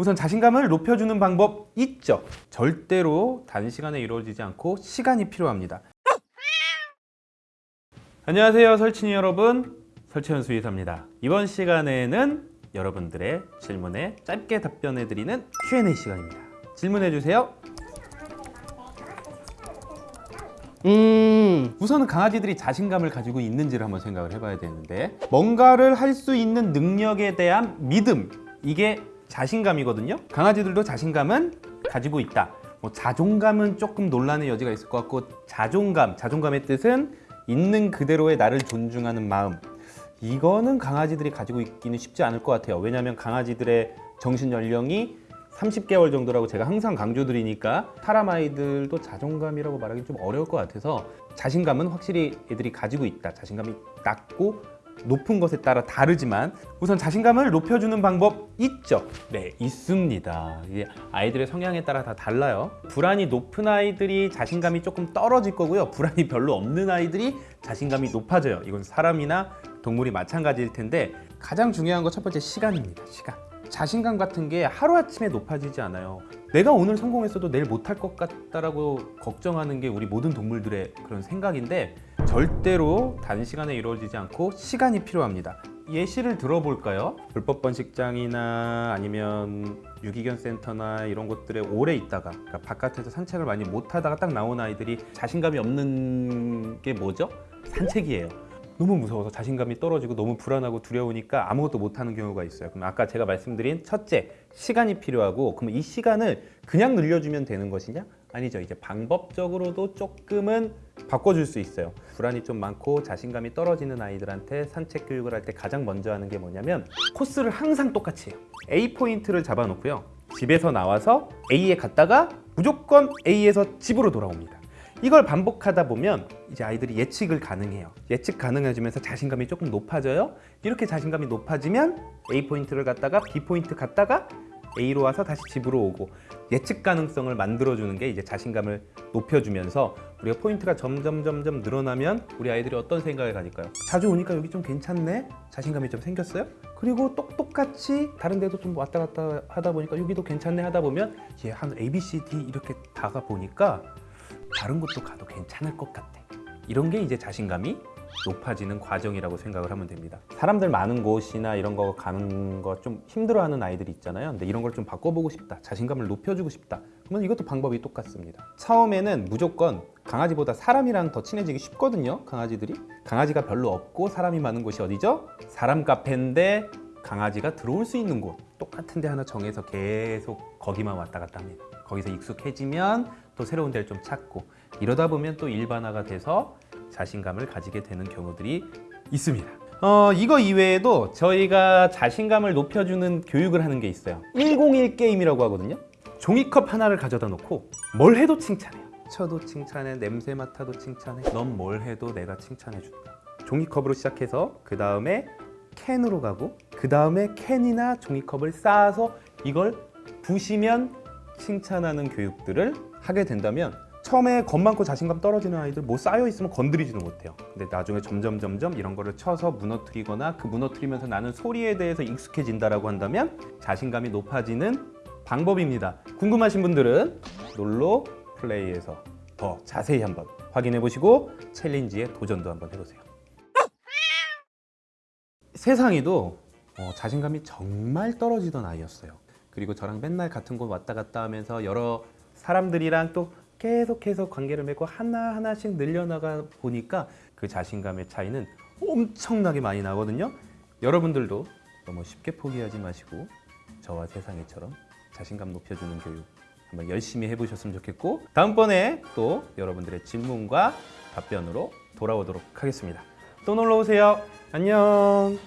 우선 자신감을 높여주는 방법 있죠. 절대로 단시간에 이루어지지 않고 시간이 필요합니다. 안녕하세요 설친이 여러분 설치현 수의사입니다. 이번 시간에는 여러분들의 질문에 짧게 답변해드리는 Q&A 시간입니다. 질문해주세요. 음, 우선은 강아지들이 자신감을 가지고 있는지를 한번 생각을 해봐야 되는데 뭔가를 할 수 있는 능력에 대한 믿음 이게 자신감이거든요. 강아지들도 자신감은 가지고 있다. 뭐 자존감은 조금 논란의 여지가 있을 것 같고 자존감, 자존감의 뜻은 있는 그대로의 나를 존중하는 마음. 이거는 강아지들이 가지고 있기는 쉽지 않을 것 같아요. 왜냐하면 강아지들의 정신 연령이 30개월 정도라고 제가 항상 강조드리니까 사람 아이들도 자존감이라고 말하기 좀 어려울 것 같아서 자신감은 확실히 애들이 가지고 있다. 자신감이 낮고 높은 것에 따라 다르지만 우선 자신감을 높여주는 방법 있죠? 네 있습니다. 아이들의 성향에 따라 다 달라요. 불안이 높은 아이들이 자신감이 조금 떨어질 거고요. 불안이 별로 없는 아이들이 자신감이 높아져요. 이건 사람이나 동물이 마찬가지일 텐데 가장 중요한 거 첫 번째 시간입니다 시간. 자신감 같은 게 하루아침에 높아지지 않아요 내가 오늘 성공했어도 내일 못할 것 같다라고 걱정하는 게 우리 모든 동물들의 그런 생각인데 절대로 단시간에 이루어지지 않고 시간이 필요합니다 예시를 들어볼까요? 불법 번식장이나 아니면 유기견 센터나 이런 곳들에 오래 있다가 그러니까 바깥에서 산책을 많이 못하다가 딱 나온 아이들이 자신감이 없는 게 뭐죠? 산책이에요 너무 무서워서 자신감이 떨어지고 너무 불안하고 두려우니까 아무것도 못하는 경우가 있어요. 그럼 아까 제가 말씀드린 첫째 시간이 필요하고 그럼 이 시간을 그냥 늘려주면 되는 것이냐? 아니죠. 이제 방법적으로도 조금은 바꿔줄 수 있어요. 불안이 좀 많고 자신감이 떨어지는 아이들한테 산책 교육을 할 때 가장 먼저 하는 게 뭐냐면 코스를 항상 똑같이 해요. A 포인트를 잡아놓고요. 집에서 나와서 A에 갔다가 무조건 A에서 집으로 돌아옵니다 이걸 반복하다 보면 이제 아이들이 예측을 가능해요 예측 가능해지면서 자신감이 조금 높아져요 이렇게 자신감이 높아지면 A 포인트를 갔다가 B 포인트 갔다가 A로 와서 다시 집으로 오고 예측 가능성을 만들어주는 게 이제 자신감을 높여주면서 우리가 포인트가 점점 점점 늘어나면 우리 아이들이 어떤 생각을 가질까요? 자주 오니까 여기 좀 괜찮네? 자신감이 좀 생겼어요? 그리고 똑똑같이 다른 데도 좀 왔다 갔다 하다 보니까 여기도 괜찮네 하다 보면 얘한 A, B, C, D 이렇게 다가 보니까 다른 곳도 가도 괜찮을 것 같아. 이런 게 이제 자신감이 높아지는 과정이라고 생각을 하면 됩니다. 사람들 많은 곳이나 이런 거 가는 거 좀 힘들어하는 아이들이 있잖아요. 근데 이런 걸 좀 바꿔보고 싶다 자신감을 높여주고 싶다. 그러면 이것도 방법이 똑같습니다. 처음에는 무조건 강아지보다 사람이랑 더 친해지기 쉽거든요 강아지들이. 강아지가 별로 없고 사람이 많은 곳이 어디죠? 사람 카페인데 강아지가 들어올 수 있는 곳. 똑같은 데 하나 정해서 계속 거기만 왔다 갔다 합니다 거기서 익숙해지면 또 새로운 데를 좀 찾고 이러다 보면 또 일반화가 돼서 자신감을 가지게 되는 경우들이 있습니다. 어, 이거 이외에도 저희가 자신감을 높여주는 교육을 하는 게 있어요. 101 게임이라고 하거든요. 종이컵 하나를 가져다 놓고 뭘 해도 칭찬해요. 쳐도 칭찬해, 냄새 맡아도 칭찬해. 넌 뭘 해도 내가 칭찬해 준다. 종이컵으로 시작해서 그 다음에 캔으로 가고 그 다음에 캔이나 종이컵을 쌓아서 이걸 부시면 칭찬하는 교육들을 하게 된다면 처음에 겁 많고 자신감 떨어지는 아이들 뭐 쌓여 있으면 건드리지도 못해요. 근데 나중에 점점 점점 이런 거를 쳐서 무너뜨리거나 그 무너뜨리면서 나는 소리에 대해서 익숙해진다라고 한다면 자신감이 높아지는 방법입니다. 궁금하신 분들은 놀로 플레이에서 더 자세히 한번 확인해 보시고 챌린지에 도전도 한번 해보세요. 세상에도 어, 자신감이 정말 떨어지던 아이였어요 그리고 저랑 맨날 같은 곳 왔다 갔다 하면서 여러 사람들이랑 또 계속해서 관계를 맺고 하나하나씩 늘려나가 보니까 그 자신감의 차이는 엄청나게 많이 나거든요. 여러분들도 너무 쉽게 포기하지 마시고 저와 세상에처럼 자신감 높여주는 교육 한번 열심히 해보셨으면 좋겠고 다음번에 또 여러분들의 질문과 답변으로 돌아오도록 하겠습니다. 또 놀러오세요. 안녕